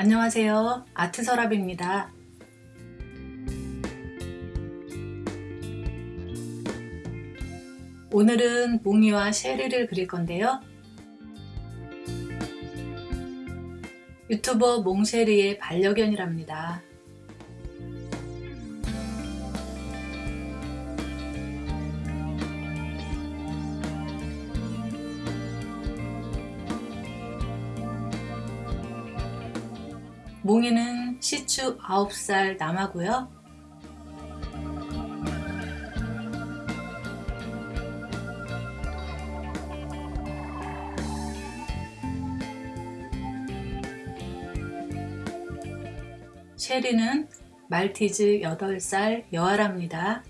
안녕하세요. 아트서랍입니다. 오늘은 몽이와 쉐리를 그릴 건데요. 유튜버 몽쉐리의 반려견이랍니다 몽이는 시추 9살 남하고요. 쉐리는 말티즈 8살 여아랍니다.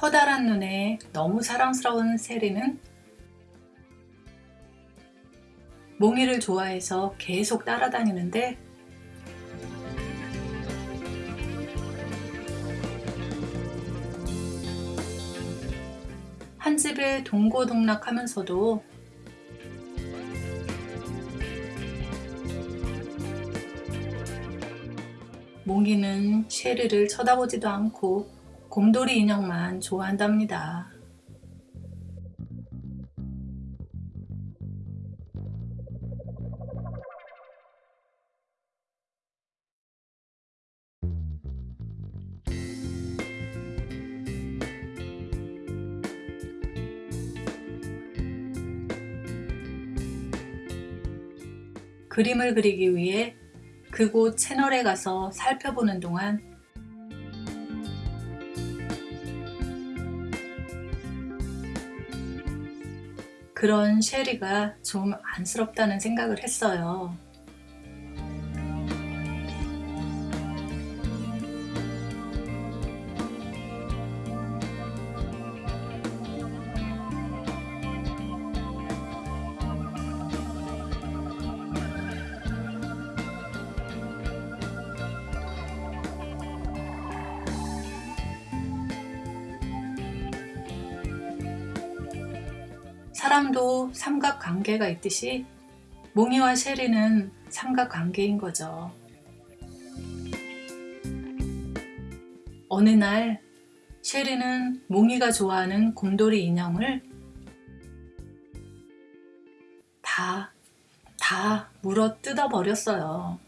커다란 눈에 너무 사랑스러운 세리는 몽이를 좋아해서 계속 따라다니는데 한 집에 동고동락하면서도 몽이는 쉐리를 쳐다보지도 않고 곰돌이 인형만 좋아한답니다. 그림을 그리기 위해 그곳 채널에 가서 살펴보는 동안 그런 쉐리가 좀 안쓰럽다는 생각을 했어요. 사람도 삼각관계가 있듯이 몽이와 쉐리는 삼각관계인 거죠. 어느 날 쉐리는 몽이가 좋아하는 곰돌이 인형을 다, 다 물어 뜯어 버렸어요.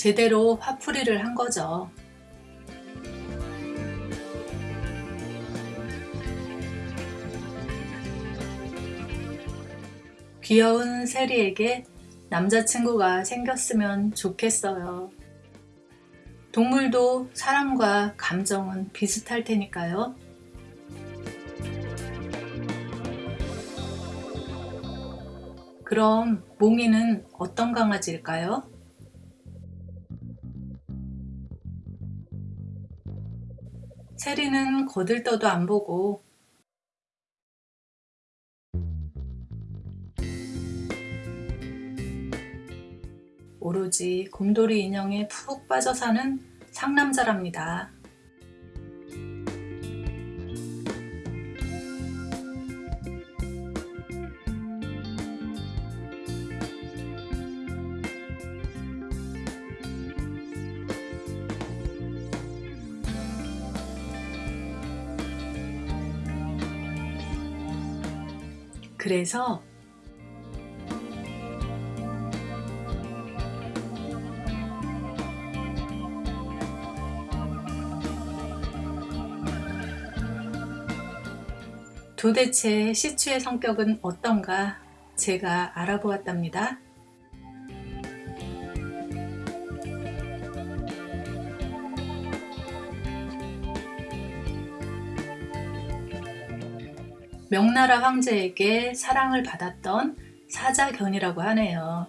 제대로 화풀이를 한 거죠. 귀여운 세리에게 남자친구가 생겼으면 좋겠어요. 동물도 사람과 감정은 비슷할 테니까요. 그럼 몽이는 어떤 강아지일까요? 세리는 거들떠도 안 보고 오로지 곰돌이 인형에 푹 빠져 사는 상남자랍니다. 그래서 도대체 시추의 성격은 어떤가 제가 알아보았답니다. 명나라 황제에게 사랑을 받았던 사자견이라고 하네요.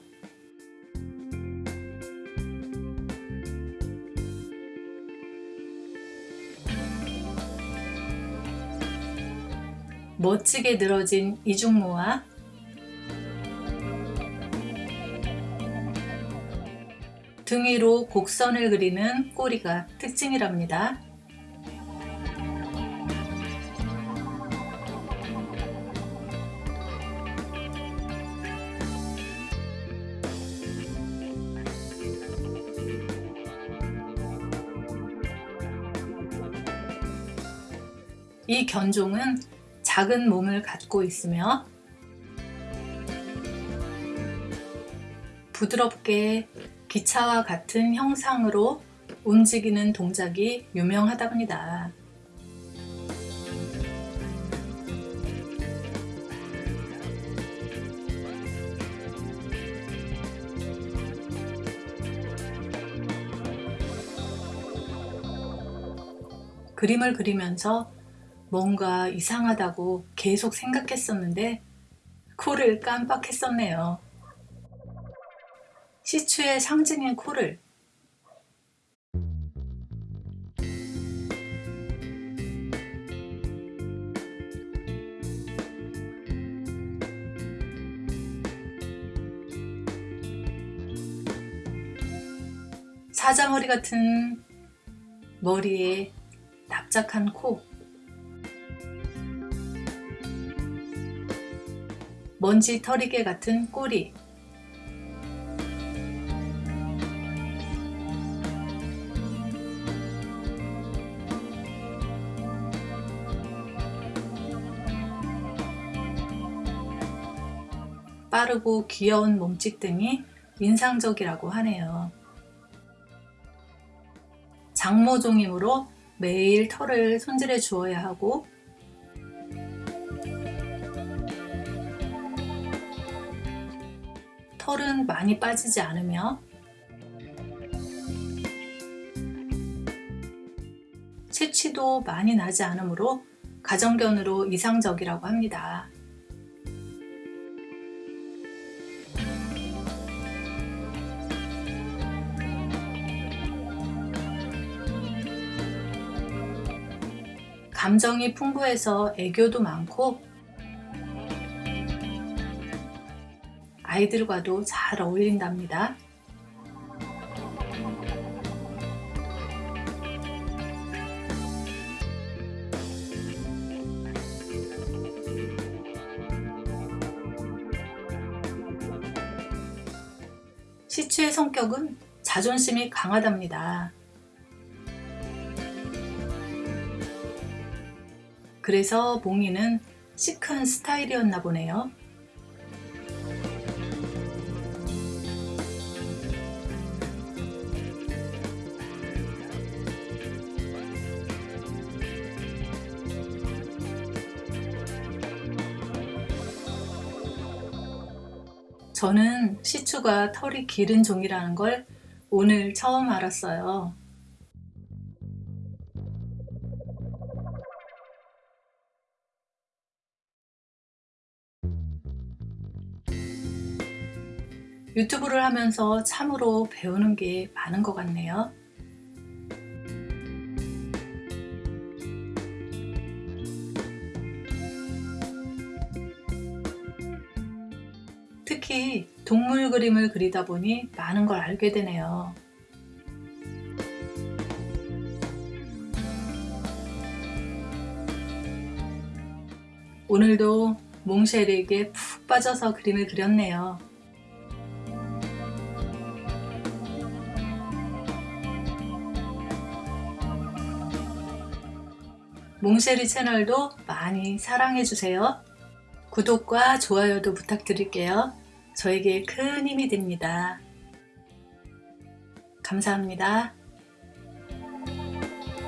멋지게 늘어진 이중모와 등 위로 곡선을 그리는 꼬리가 특징이랍니다. 이 견종은 작은 몸을 갖고 있으며 부드럽게 기차와 같은 형상으로 움직이는 동작이 유명하답니다. 그림을 그리면서 뭔가 이상하다고 계속 생각했었는데 코를 깜빡했었네요. 시추의 상징인 코를 사자머리 같은 머리에 납작한 코 먼지 털이개 같은 꼬리 빠르고 귀여운 몸짓 등이 인상적이라고 하네요. 장모종이므로 매일 털을 손질해 주어야 하고 털은 많이 빠지지 않으며 채취도 많이 나지 않으므로 가정견으로 이상적이라고 합니다. 감정이 풍부해서 애교도 많고 아이들과도 잘 어울린답니다. 시추의 성격은 자존심이 강하답니다. 그래서 몽이는 시크한 스타일이었나 보네요. 저는 시추가 털이 기른 종이라는 걸 오늘 처음 알았어요. 유튜브를 하면서 참으로 배우는 게 많은 것 같네요. 특히 동물 그림을 그리다 보니 많은 걸 알게 되네요. 오늘도 몽쉘에게 푹 빠져서 그림을 그렸네요. 몽쉘이 채널도 많이 사랑해주세요. 구독과 좋아요도 부탁드릴게요. 저에게 큰 힘이 됩니다. 감사합니다.